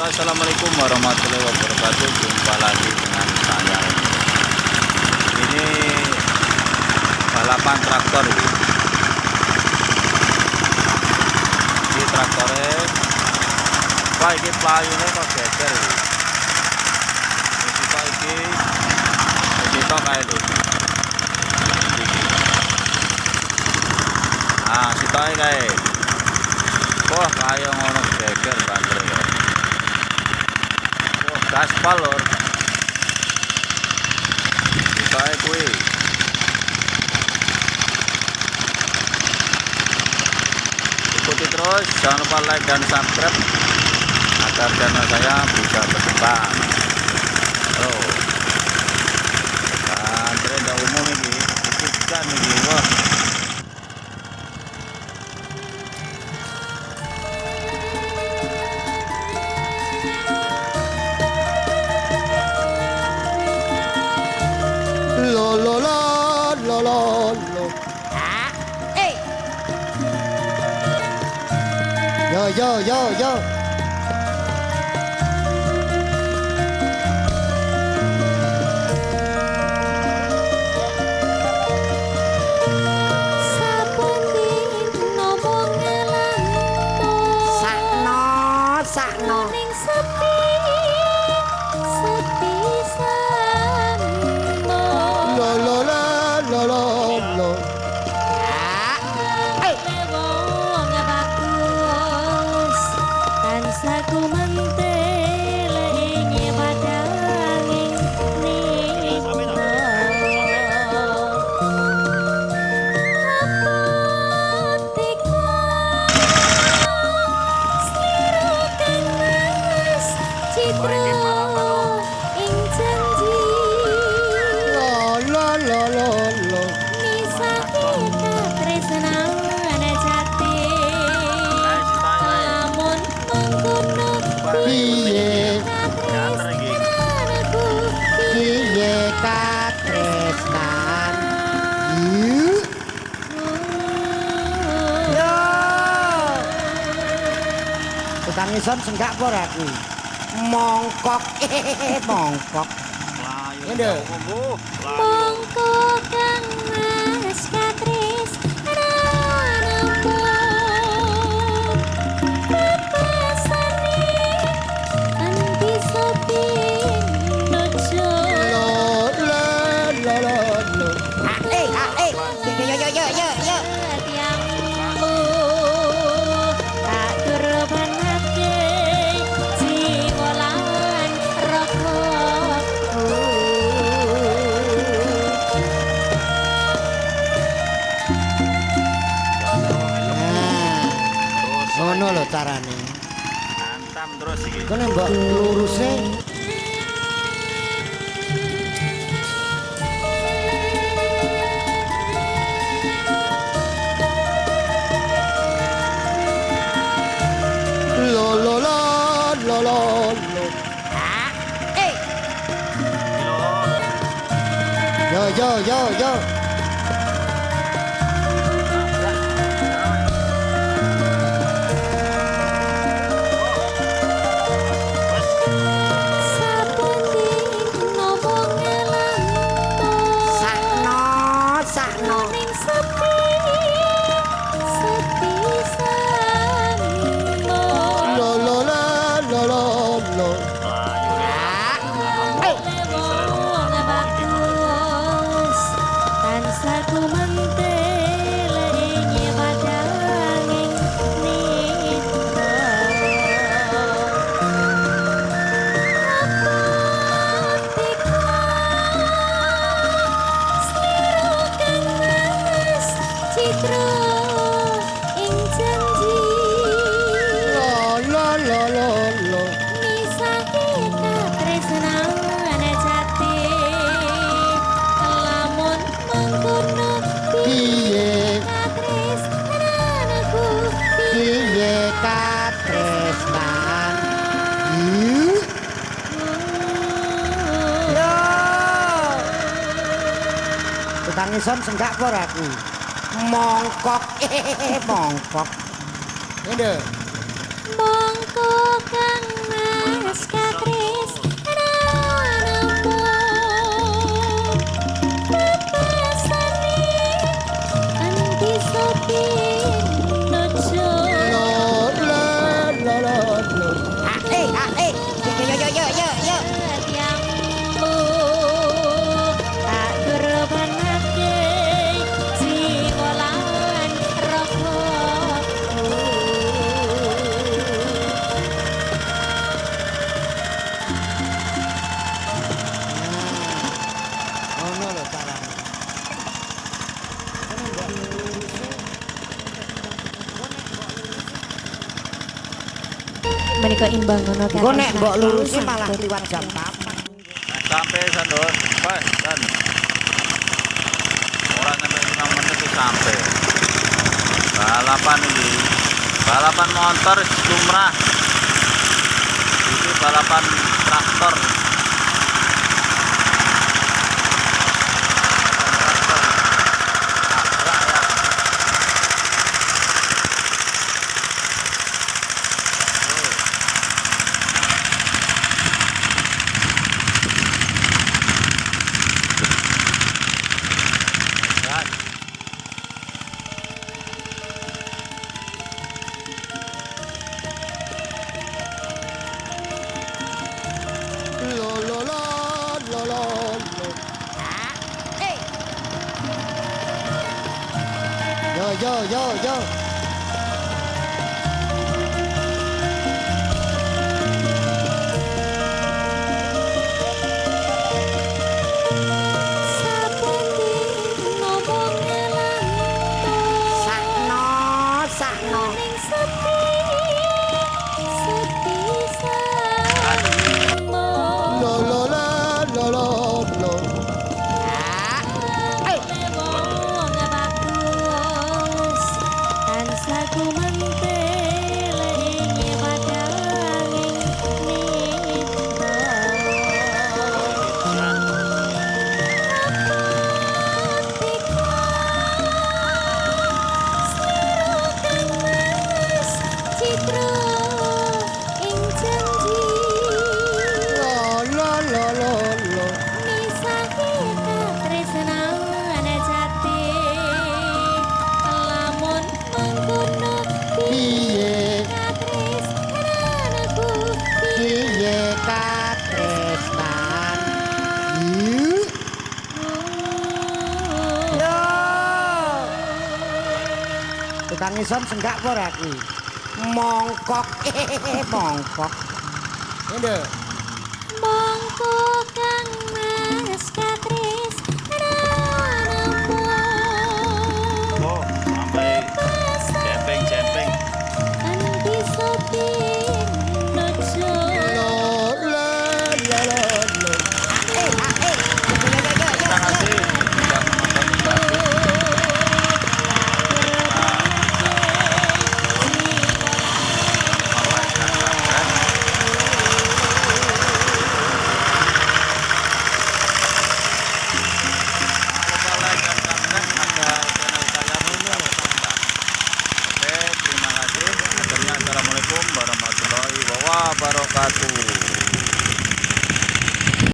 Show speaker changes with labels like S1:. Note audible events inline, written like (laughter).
S1: Assalamualaikum warahmatullahi wabarakatuh. Jumpa lagi dengan saya. Ini balapan traktor ini. Ini traktornya. Wah ini pelayunya kok geser. ini. Kita ini kita kayak ini. Nah kita kayak wah kayak aspal lor bukae kue ikuti terus jangan lupa like dan subscribe agar channel saya bisa berkembang. Oh.
S2: 要
S3: 要要。ngisor senggak apa aku. kuwi. (laughs) Mongkok. Mongkok. Lah yo.
S1: Mongkok.
S2: anu lho carane.
S1: Mantap terus iki.
S2: Kene mbok lurusne. Lo lo lo lo lo
S3: eh.
S2: Yo yo yo yo
S3: ngisor senggak por aku. Mongkok, (laughs) eh, mongkok.
S2: Ngede.
S4: Mongkok kang naskah. Keimbang ngono kan.
S3: Engko nek mbok lurusi malah liwat jam 4.
S1: Nah, sampai dan orang sampai lima menit itu sampai. Balapan ini, balapan motor lumrah. Ini balapan traktor.
S2: 要
S3: 要要 ngisor senggak apa ora kuwi. Mongkok. (laughs) Mongkok.
S2: Endo. Mongkok kang